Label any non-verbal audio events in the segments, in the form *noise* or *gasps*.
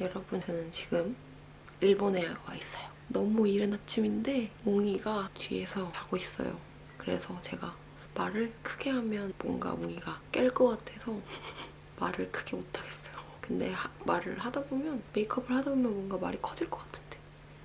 여러분 저는 지금 일본에 와 있어요. 너무 이른 아침인데 몽이가 뒤에서 자고 있어요. 그래서 제가 말을 크게 하면 뭔가 몽이가 깰 것 같아서 *laughs* 말을 크게 못하겠어요. 근데 하- 말을 하다 보면 메이크업을 하다 보면 뭔가 말이 커질 것 같은데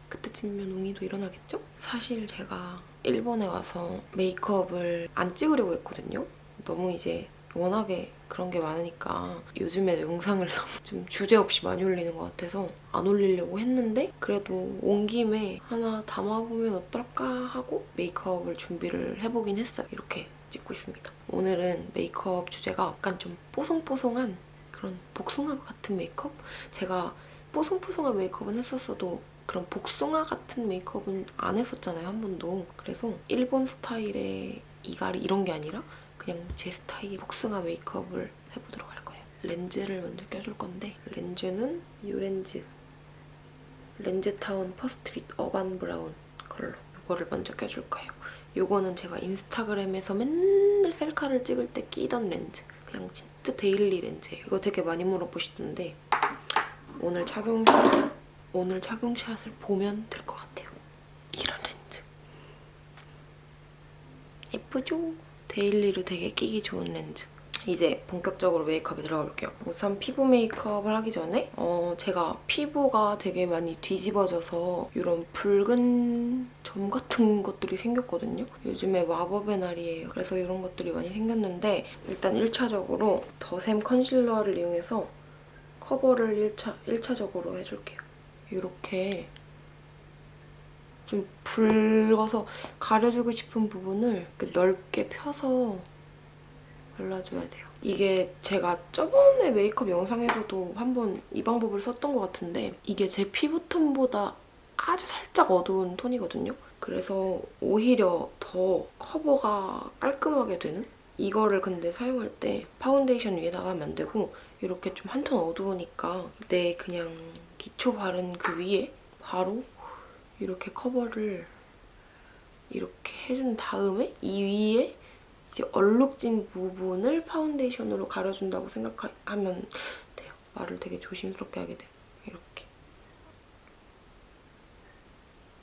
그때쯤이면 웅이도 일어나겠죠? 사실 제가 일본에 와서 메이크업을 안 찍으려고 했거든요. 너무 이제 워낙에 그런 게 많으니까 요즘에 영상을 *laughs* 너무 좀 주제 없이 많이 올리는 것 같아서 안 올리려고 했는데 그래도 온 김에 하나 담아보면 어떨까 하고 메이크업을 준비를 해보긴 했어요. 이렇게 찍고 있습니다. 오늘은 메이크업 주제가 약간 좀 뽀송뽀송한 그런 복숭아 같은 메이크업? 제가 뽀송뽀송한 메이크업은 했었어도 그런 복숭아 같은 메이크업은 안 했었잖아요, 한 번도. 그래서 일본 스타일의 이갈이 이런 게 아니라 그냥 제 스타일 복숭아 메이크업을 해보도록 할 거예요. 렌즈를 먼저 껴줄 건데 렌즈는 이 렌즈 렌즈타운 퍼스트릿 어반 브라운 컬러 이거를 먼저 껴줄 거예요. 이거는 제가 인스타그램에서 맨날 셀카를 찍을 때 끼던 렌즈 그냥 진짜 daily 렌즈예요. 이거 되게 많이 물어보시던데 오늘 착용샷 오늘 착용샷을 보면 될 것 같아요. 이런 렌즈 예쁘죠? daily로 되게 끼기 좋은 렌즈. 이제 본격적으로 메이크업에 들어가 볼게요. 우선 피부 메이크업을 하기 전에 어, 제가 피부가 되게 많이 뒤집어져서 이런 붉은 점 같은 것들이 생겼거든요. 요즘에 마법의 날이에요. 그래서 이런 것들이 많이 생겼는데 일단 1차적으로 더샘 컨실러를 이용해서 커버를 1차, 1차적으로 해줄게요. 이렇게 좀 붉어서 가려주고 싶은 부분을 넓게 펴서 발라줘야 돼요. 이게 제가 저번에 메이크업 영상에서도 한번 이 방법을 썼던 것 같은데 이게 제 피부톤보다 아주 살짝 어두운 톤이거든요. 그래서 오히려 더 커버가 깔끔하게 되는? 이거를 근데 사용할 때 파운데이션 위에다가 하면 안 되고 이렇게 좀 한 톤 어두우니까 내 그냥 기초 바른 그 위에 바로 이렇게 커버를 이렇게 해준 다음에 이 위에 이제 얼룩진 부분을 파운데이션으로 가려준다고 생각하면 돼요. 말을 되게 조심스럽게 하게 돼요. 이렇게.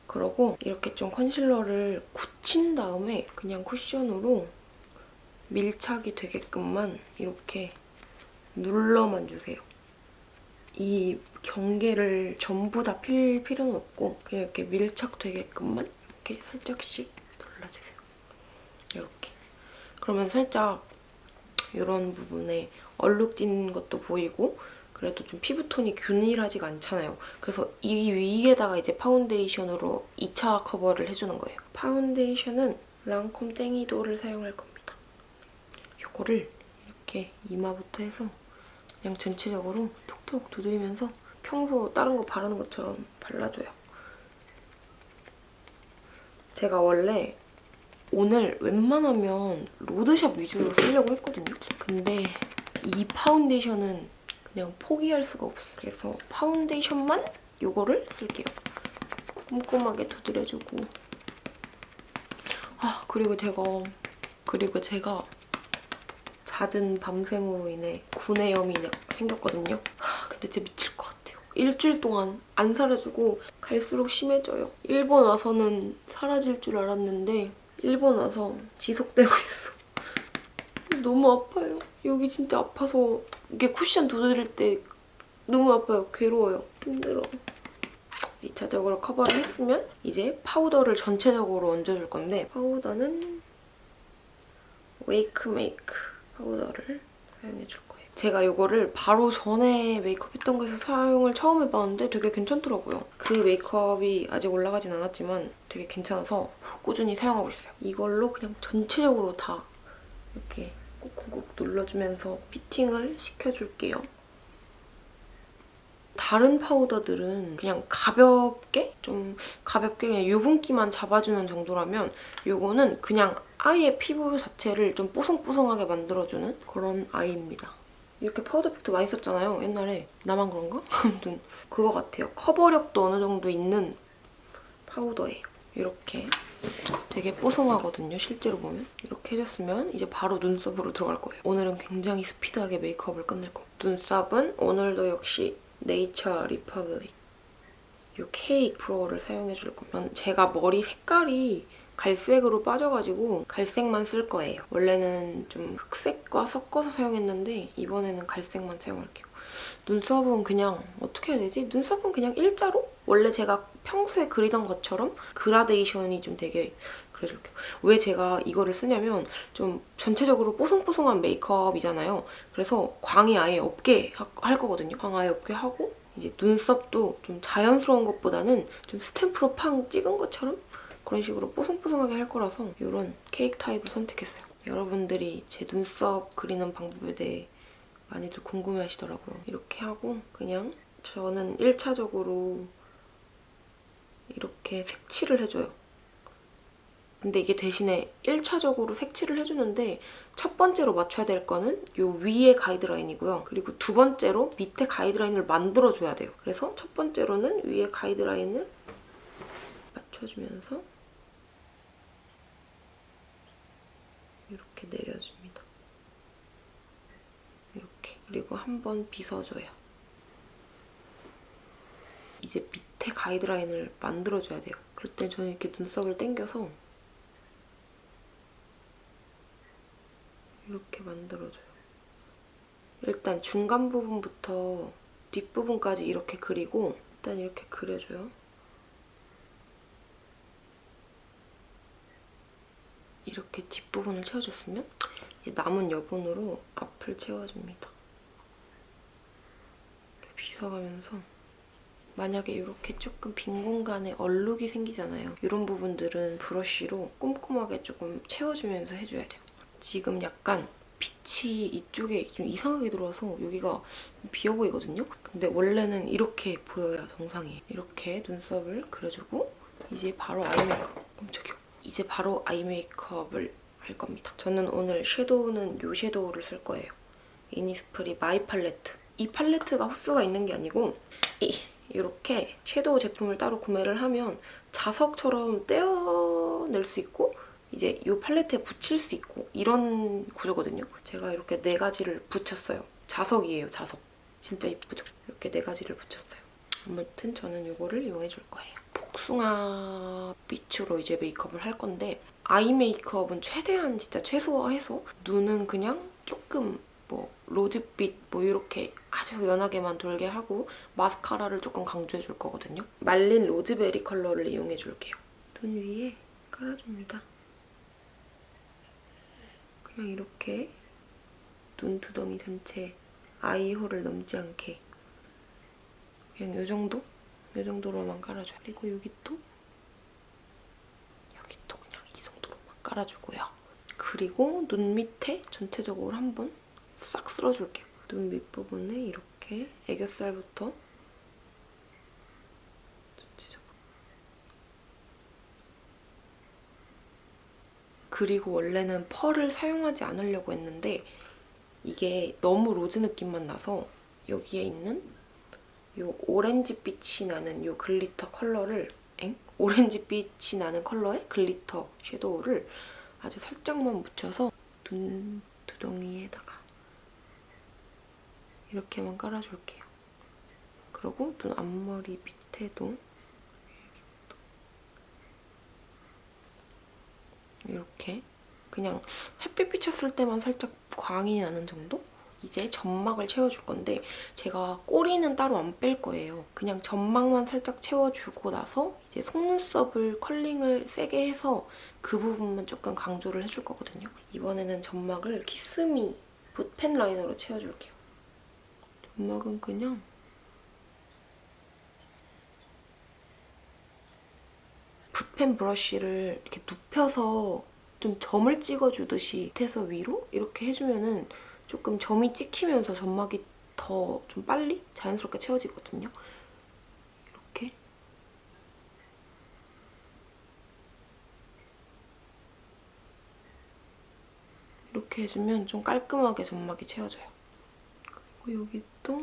그러고 이렇게 좀 컨실러를 굳힌 다음에 그냥 쿠션으로 밀착이 되게끔만 이렇게 눌러만 주세요. 이 경계를 전부 다 필 필요는 없고 그냥 이렇게 밀착되게끔만 이렇게 살짝씩 눌러주세요. 이렇게. 그러면 살짝 이런 부분에 얼룩진 것도 보이고 그래도 좀 피부톤이 균일하지가 않잖아요. 그래서 이 위에다가 이제 파운데이션으로 2차 커버를 해주는 거예요. 파운데이션은 랑콤 뗑 이돌을 사용할 겁니다. 이거를 이렇게 이마부터 해서 그냥 전체적으로 톡톡 두드리면서 평소 다른 거 바르는 것처럼 발라줘요. 제가 원래 오늘 웬만하면 로드샵 위주로 쓰려고 했거든요. 근데 이 파운데이션은 그냥 포기할 수가 없어. 그래서 파운데이션만 이거를 쓸게요. 꼼꼼하게 두드려주고 아 그리고 제가 그리고 제가 잦은 밤샘으로 인해 구내염이 생겼거든요. 하, 근데 진짜 미칠 것 같아요. 일주일 동안 안 사라지고 갈수록 심해져요. 일본 와서는 사라질 줄 알았는데 일본 와서 지속되고 있어. *laughs* 너무 아파요. 여기 진짜 아파서 이게 쿠션 두드릴 때 너무 아파요. 괴로워요. 힘들어. 2차적으로 커버를 했으면 이제 파우더를 전체적으로 얹어줄 건데 파우더는 웨이크 메이크 파우더를 사용해줄 거예요. 제가 이거를 바로 전에 메이크업 했던 거에서 사용을 처음 해봤는데 되게 괜찮더라고요. 그 메이크업이 아직 올라가진 않았지만 되게 괜찮아서 꾸준히 사용하고 있어요. 이걸로 그냥 전체적으로 다 이렇게 꾹꾹꾹 눌러주면서 피팅을 시켜줄게요. 다른 파우더들은 그냥 가볍게 좀 가볍게 그냥 유분기만 잡아주는 정도라면 이거는 그냥 아예 피부 자체를 좀 뽀송뽀송하게 만들어주는 그런 아이입니다. 이렇게 파우더 팩트 많이 썼잖아요, 옛날에. 나만 그런가? *laughs* 아무튼 그거 같아요. 커버력도 어느 정도 있는 파우더예요. 이렇게 되게 뽀송하거든요, 실제로 보면. 이렇게 해줬으면 이제 바로 눈썹으로 들어갈 거예요. 오늘은 굉장히 스피드하게 메이크업을 끝낼 거예요. 눈썹은 오늘도 역시 네이처 리퍼블릭 이 케이크 브로우를 사용해줄 거며 제가 머리 색깔이 갈색으로 빠져가지고 갈색만 쓸 거예요. 원래는 좀 흑색과 섞어서 사용했는데 이번에는 갈색만 사용할게요. 눈썹은 그냥 어떻게 해야 되지? 눈썹은 그냥 일자로? 원래 제가 평소에 그리던 것처럼 그라데이션이 좀 되게 그려줄게요. 왜 제가 이거를 쓰냐면 좀 전체적으로 뽀송뽀송한 메이크업이잖아요. 그래서 광이 아예 없게 하- 할 거거든요. 광 아예 없게 하고 이제 눈썹도 좀 자연스러운 것보다는 좀 스탬프로 팡 찍은 것처럼 그런 식으로 뽀송뽀송하게 할 거라서 이런 케이크 타입을 선택했어요. 여러분들이 제 눈썹 그리는 방법에 대해 많이들 궁금해 하시더라고요. 이렇게 하고 그냥 저는 1차적으로 이렇게 색칠을 해줘요. 근데 이게 대신에 1차적으로 색칠을 해주는데 첫 번째로 맞춰야 될 거는 이 위에 가이드라인이고요. 그리고 두 번째로 밑에 가이드라인을 만들어줘야 돼요. 그래서 첫 번째로는 위에 가이드라인을 맞춰주면서 이렇게 내려줍니다. 이렇게. 그리고 한번 빗어줘요. 이제 밑에 가이드라인을 만들어줘야 돼요. 그럴 때 저는 이렇게 눈썹을 당겨서 이렇게 만들어줘요. 일단 중간 부분부터 뒷부분까지 이렇게 그리고 일단 이렇게 그려줘요. 이렇게 뒷부분을 채워줬으면 이제 남은 여분으로 앞을 채워줍니다. 빗어가면서 만약에 이렇게 조금 빈 공간에 얼룩이 생기잖아요. 이런 부분들은 브러쉬로 꼼꼼하게 조금 채워주면서 해줘야 돼요. 지금 약간 빛이 이쪽에 좀 이상하게 들어와서 여기가 비어 보이거든요? 근데 원래는 이렇게 보여야 정상이에요. 이렇게 눈썹을 그려주고 이제 바로 아이 메이크업. 깜짝이야. 이제 바로 아이 메이크업을 할 겁니다. 저는 오늘 섀도우는 이 섀도우를 쓸 거예요. 이니스프리 마이 팔레트. 이 팔레트가 호수가 있는 게 아니고 이, 이렇게 섀도우 제품을 따로 구매를 하면 자석처럼 떼어낼 수 있고 이제 이 팔레트에 붙일 수 있고 이런 구조거든요. 제가 이렇게 네 가지를 붙였어요. 자석이에요, 자석. 진짜 이쁘죠? 이렇게 네 가지를 붙였어요. 아무튼 저는 이거를 이용해줄 거예요. 복숭아 빛으로 이제 메이크업을 할 건데 아이 메이크업은 최대한 진짜 최소화해서 눈은 그냥 조금 뭐 로즈빛 뭐 이렇게 아주 연하게만 돌게 하고 마스카라를 조금 강조해 줄 거거든요. 말린 로즈베리 컬러를 이용해 줄게요. 눈 위에 깔아줍니다. 그냥 이렇게 눈두덩이 전체 아이홀을 넘지 않게 그냥 이 정도? 이 정도로만 깔아줘요. 그리고 여기 또 여기 또 그냥 이 정도로만 깔아주고요. 그리고 눈 밑에 전체적으로 한번 싹 쓸어줄게요. 눈 밑부분에 이렇게 애교살부터. 그리고 원래는 펄을 사용하지 않으려고 했는데 이게 너무 로즈 느낌만 나서 여기에 있는 이 오렌지빛이 나는 이 글리터 컬러를 엥? 오렌지빛이 나는 컬러의 글리터 섀도우를 아주 살짝만 묻혀서 눈 두덩이에다가 이렇게만 깔아줄게요. 그리고 눈 앞머리 밑에도 이렇게 그냥 햇빛 비쳤을 때만 살짝 광이 나는 정도? 이제 점막을 채워줄 건데 제가 꼬리는 따로 안 뺄 거예요. 그냥 점막만 살짝 채워주고 나서 이제 속눈썹을 컬링을 세게 해서 그 부분만 조금 강조를 해줄 거거든요. 이번에는 점막을 키스미 붓펜 라이너로 채워줄게요. 점막은 그냥 붓펜 브러쉬를 이렇게 눕혀서 좀 점을 찍어주듯이 밑에서 위로 이렇게 해주면은 조금 점이 찍히면서 점막이 더 좀 빨리 자연스럽게 채워지거든요. 이렇게. 이렇게 해주면 좀 깔끔하게 점막이 채워져요. 그리고 여기 또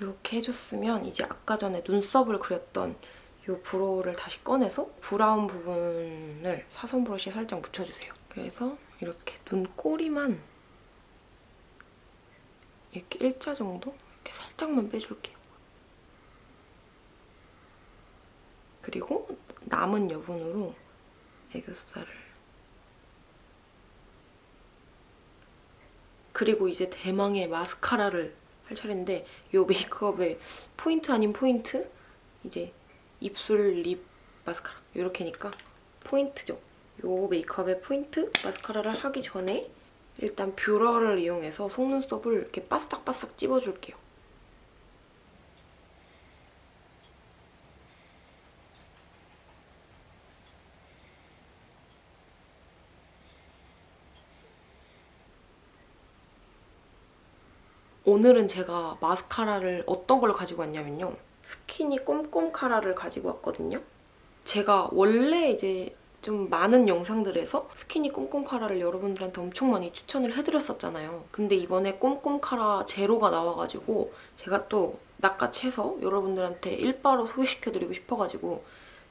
이렇게 해줬으면 이제 아까 전에 눈썹을 그렸던 이 브로우를 다시 꺼내서 브라운 부분을 사선 브러쉬에 살짝 묻혀주세요. 그래서 이렇게 눈꼬리만 이렇게 일자 정도? 이렇게 살짝만 빼줄게요. 그리고 남은 여분으로 애교살을 그리고 이제 대망의 마스카라를 할 차례인데 이 메이크업의 포인트 아닌 포인트? 이제 입술, 립, 마스카라 이렇게니까 포인트죠. 이 메이크업의 포인트 마스카라를 하기 전에 일단 뷰러를 이용해서 속눈썹을 이렇게 바싹바싹 찝어줄게요. 오늘은 제가 마스카라를 어떤 걸 가지고 왔냐면요. 스키니 꼼꼼 카라를 가지고 왔거든요. 제가 원래 이제 좀 많은 영상들에서 스키니 꼼꼼 카라를 여러분들한테 엄청 많이 추천을 해드렸었잖아요. 근데 이번에 꼼꼼 카라 제로가 나와가지고 제가 또 낚아채서 여러분들한테 일바로 소개시켜드리고 싶어가지고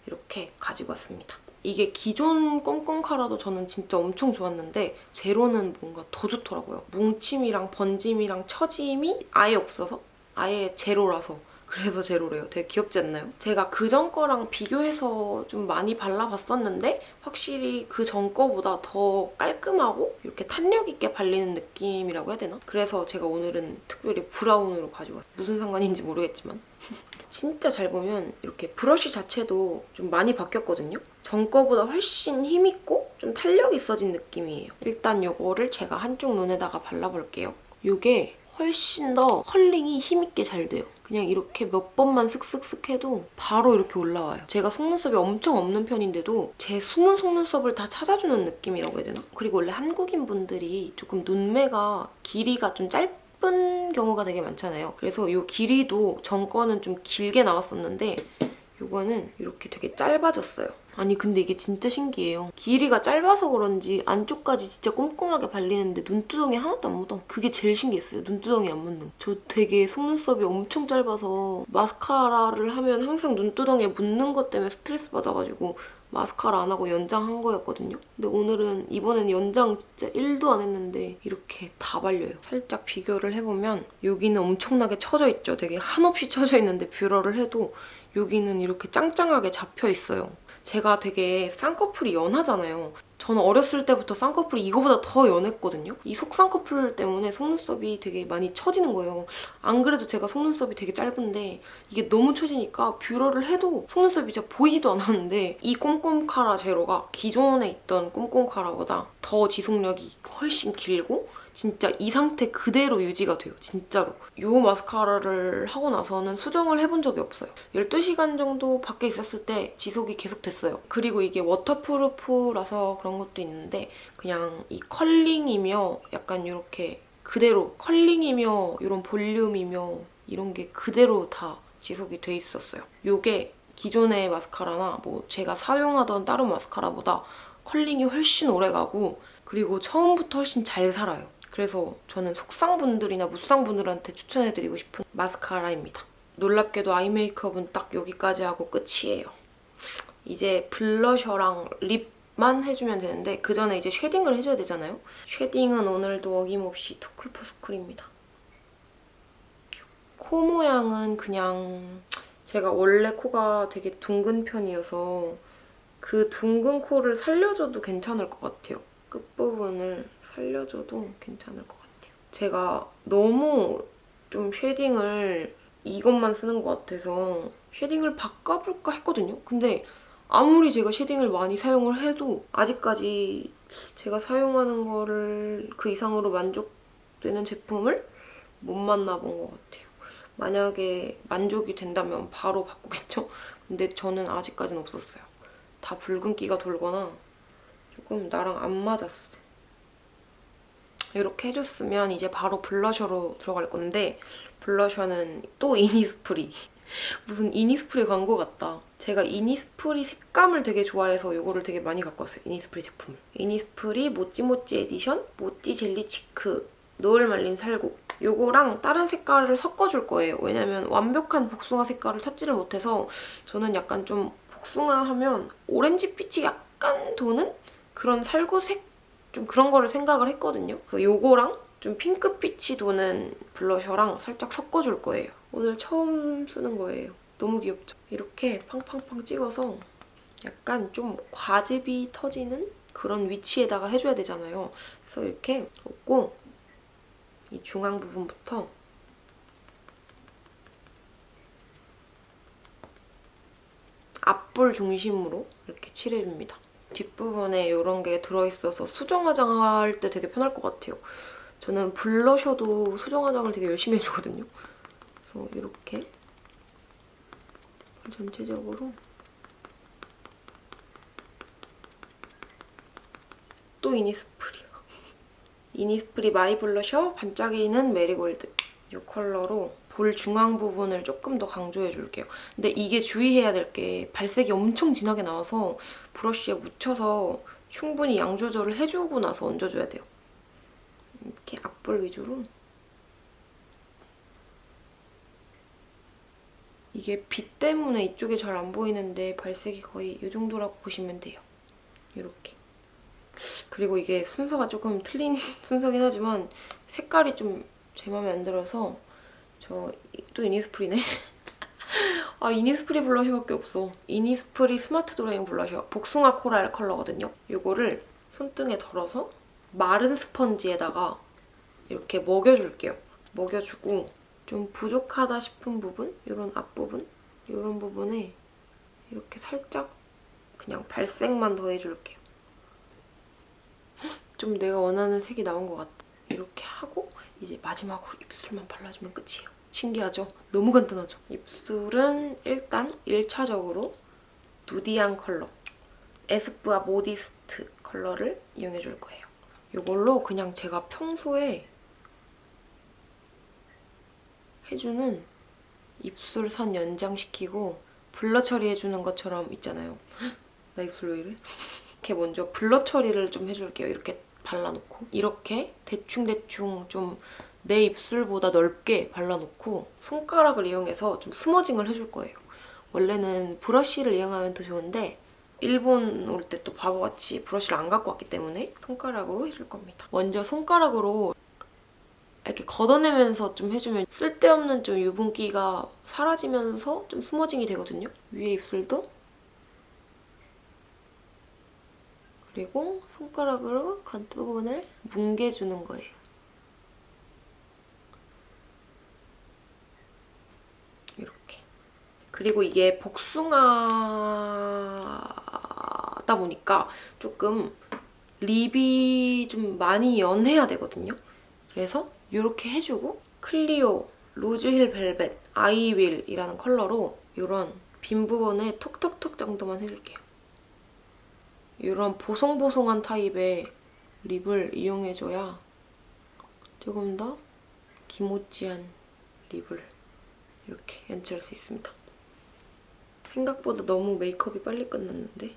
이렇게 가지고 왔습니다. 이게 기존 꼼꼼 카라도 저는 진짜 엄청 좋았는데 제로는 뭔가 더 좋더라고요. 뭉침이랑 번짐이랑 처짐이 아예 없어서 아예 제로라서 그래서 제로래요. 되게 귀엽지 않나요? 제가 그 전 거랑 비교해서 좀 많이 발라봤었는데 확실히 그 전 거보다 더 깔끔하고 이렇게 탄력 있게 발리는 느낌이라고 해야 되나? 그래서 제가 오늘은 특별히 브라운으로 가지고 왔어요. 무슨 상관인지 모르겠지만 *laughs* 진짜 잘 보면 이렇게 브러쉬 자체도 좀 많이 바뀌었거든요. 전 거보다 훨씬 힘있고 좀 탄력 있어진 느낌이에요. 일단 이거를 제가 한쪽 눈에다가 발라볼게요. 이게 훨씬 더 컬링이 힘있게 잘 돼요. 그냥 이렇게 몇 번만 슥슥슥 해도 바로 이렇게 올라와요. 제가 속눈썹이 엄청 없는 편인데도 제 숨은 속눈썹을 다 찾아주는 느낌이라고 해야 되나? 그리고 원래 한국인 분들이 조금 눈매가 길이가 좀 짧은 경우가 되게 많잖아요. 그래서 이 길이도 전 거는 좀 길게 나왔었는데 이거는 이렇게 되게 짧아졌어요. 아니 근데 이게 진짜 신기해요. 길이가 짧아서 그런지 안쪽까지 진짜 꼼꼼하게 발리는데 눈두덩이 하나도 안 묻어. 그게 제일 신기했어요. 눈두덩이 안 묻는 저 되게 속눈썹이 엄청 짧아서 마스카라를 하면 항상 눈두덩이에 묻는 것 때문에 스트레스 받아가지고 마스카라 안 하고 연장한 거였거든요. 근데 오늘은 이번엔 연장 진짜 1도 안 했는데 이렇게 다 발려요. 살짝 비교를 해보면 여기는 엄청나게 처져 있죠. 되게 한없이 처져 있는데 뷰러를 해도 여기는 이렇게 짱짱하게 잡혀 있어요. 제가 되게 쌍꺼풀이 연하잖아요. 저는 어렸을 때부터 쌍꺼풀이 이거보다 더 연했거든요. 이 속쌍꺼풀 때문에 속눈썹이 되게 많이 처지는 거예요. 안 그래도 제가 속눈썹이 되게 짧은데 이게 너무 처지니까 뷰러를 해도 속눈썹이 진짜 보이지도 않았는데 이 꼼꼼 카라 제로가 기존에 있던 꼼꼼 카라보다 더 지속력이 훨씬 길고 진짜 이 상태 그대로 유지가 돼요. 진짜로. 이 마스카라를 하고 나서는 수정을 해본 적이 없어요. 12시간 정도 밖에 있었을 때 지속이 계속 됐어요. 그리고 이게 워터프루프라서 그런 것도 있는데 그냥 이 컬링이며 약간 이렇게 그대로 컬링이며 이런 볼륨이며 이런 게 그대로 다 지속이 돼 있었어요. 이게 기존의 마스카라나 뭐 제가 사용하던 다른 마스카라보다 컬링이 훨씬 오래가고 그리고 처음부터 훨씬 잘 살아요. 그래서 저는 속쌍분들이나 무쌍분들한테 추천해드리고 싶은 마스카라입니다. 놀랍게도 아이 메이크업은 딱 여기까지 하고 끝이에요. 이제 블러셔랑 립만 해주면 되는데 그 전에 이제 쉐딩을 해줘야 되잖아요. 쉐딩은 오늘도 어김없이 투쿨포스쿨입니다. 코 모양은 그냥 제가 원래 코가 되게 둥근 편이어서 그 둥근 코를 살려줘도 괜찮을 것 같아요. 끝부분을 살려줘도 괜찮을 것 같아요. 제가 너무 좀 쉐딩을 이것만 쓰는 것 같아서 쉐딩을 바꿔볼까 했거든요. 근데 아무리 제가 쉐딩을 많이 사용을 해도 아직까지 제가 사용하는 거를 그 이상으로 만족되는 제품을 못 만나본 것 같아요. 만약에 만족이 된다면 바로 바꾸겠죠? 근데 저는 아직까지는 없었어요. 다 붉은기가 돌거나 조금 나랑 안 맞았어. 이렇게 해줬으면 이제 바로 블러셔로 들어갈 건데 블러셔는 또 이니스프리. *laughs* 무슨 이니스프리 광고 같다. 제가 이니스프리 색감을 되게 좋아해서 이거를 되게 많이 갖고 왔어요. 이니스프리 제품을. 이니스프리 모찌모찌 에디션 모찌 젤리 치크 노을 말린 살구 이거랑 다른 색깔을 섞어줄 거예요. 왜냐면 완벽한 복숭아 색깔을 찾지를 못해서 저는 약간 좀 복숭아 하면 오렌지빛이 약간 도는 그런 살구색 좀 그런 거를 생각을 했거든요. 그 요거랑 좀 핑크빛이 도는 블러셔랑 살짝 섞어줄 거예요. 오늘 처음 쓰는 거예요. 너무 귀엽죠? 이렇게 팡팡팡 찍어서 약간 좀 과즙이 터지는 그런 위치에다가 해줘야 되잖아요. 그래서 이렇게 얹고 이 중앙 부분부터 앞볼 중심으로 이렇게 칠해줍니다. 뒷부분에 이런 게 들어있어서 수정 화장할 때 되게 편할 것 같아요. 저는 블러셔도 수정 화장을 되게 열심히 해주거든요. 그래서 이렇게 전체적으로 또 이니스프리 *laughs* 이니스프리 마이 블러셔 반짝이는 메리골드 이 컬러로 볼 중앙 부분을 조금 더 강조해줄게요. 근데 이게 주의해야 될 게 발색이 엄청 진하게 나와서 브러쉬에 묻혀서 충분히 양 조절을 해주고 나서 얹어줘야 돼요. 이렇게 앞볼 위주로 이게 빛 때문에 이쪽에 잘 안 보이는데 발색이 거의 이 정도라고 보시면 돼요. 이렇게. 그리고 이게 순서가 조금 틀린 *laughs* 순서긴 하지만 색깔이 좀 제 마음에 안 들어서 저 또 이니스프리네. *laughs* 아 이니스프리 블러셔밖에 없어. 이니스프리 스마트 드로잉 블러셔 복숭아 코랄 컬러거든요. 이거를 손등에 덜어서 마른 스펀지에다가 이렇게 먹여줄게요. 먹여주고 좀 부족하다 싶은 부분, 이런 앞부분, 이런 부분에 이렇게 살짝 그냥 발색만 더해줄게요. *laughs* 좀 내가 원하는 색이 나온 것 같아. 이렇게 하고 이제 마지막으로 입술만 발라주면 끝이에요. 신기하죠? 너무 간단하죠? 입술은 일단 1차적으로 누디한 컬러 에스쁘아 모디스트 컬러를 이용해줄 거예요. 이걸로 그냥 제가 평소에 해주는 입술 선 연장시키고 blur 처리해주는 것처럼 있잖아요. *gasps* 나 입술 왜 이래? 이렇게 먼저 blur 처리를 좀 해줄게요. 이렇게 발라놓고 이렇게 대충대충 좀 내 입술보다 넓게 발라놓고 손가락을 이용해서 좀 smudging을 해줄 거예요. 원래는 브러쉬를 이용하면 더 좋은데 일본 올 때 또 바보같이 브러쉬를 안 갖고 왔기 때문에 손가락으로 해줄 겁니다. 먼저 손가락으로 이렇게 걷어내면서 좀 해주면 쓸데없는 좀 유분기가 사라지면서 좀 스머징이 되거든요. 위에 입술도 그리고 손가락으로 겉부분을 뭉개주는 거예요. 이렇게. 그리고 이게 복숭아다 보니까 조금 립이 좀 많이 연해야 되거든요. 그래서 이렇게 해주고 클리오 로즈힐 벨벳 아이윌이라는 컬러로 이런 빈 부분에 톡톡톡 정도만 해줄게요. 이런 보송보송한 타입의 립을 이용해줘야 조금 더 기모찌한 립을 이렇게 연출할 수 있습니다. 생각보다 너무 메이크업이 빨리 끝났는데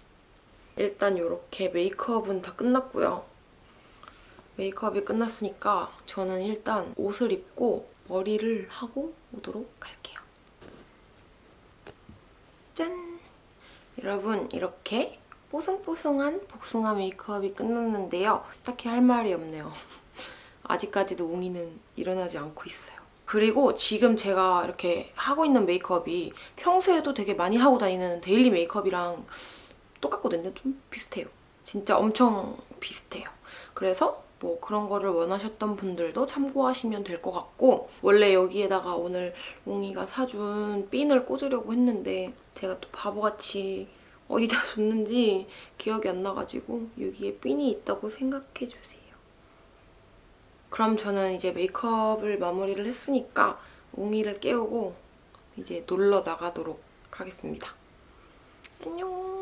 일단 이렇게 메이크업은 다 끝났고요. 메이크업이 끝났으니까 저는 일단 옷을 입고 머리를 하고 오도록 할게요. 짠! 여러분 이렇게 뽀송뽀송한 복숭아 메이크업이 끝났는데요. 딱히 할 말이 없네요. *laughs* 아직까지도 웅이는 일어나지 않고 있어요. 그리고 지금 제가 이렇게 하고 있는 메이크업이 평소에도 되게 많이 하고 다니는 데일리 메이크업이랑 똑같거든요. 좀 비슷해요. 진짜 엄청 비슷해요. 그래서 뭐 그런 거를 원하셨던 분들도 참고하시면 될 것 같고 원래 여기에다가 오늘 웅이가 사준 핀을 꽂으려고 했는데 제가 또 바보같이 어디다 *laughs* 줬는지 기억이 안 나가지고 여기에 핀이 있다고 생각해주세요. 그럼 저는 이제 메이크업을 마무리를 했으니까 웅이를 깨우고 이제 놀러 나가도록 하겠습니다. 안녕!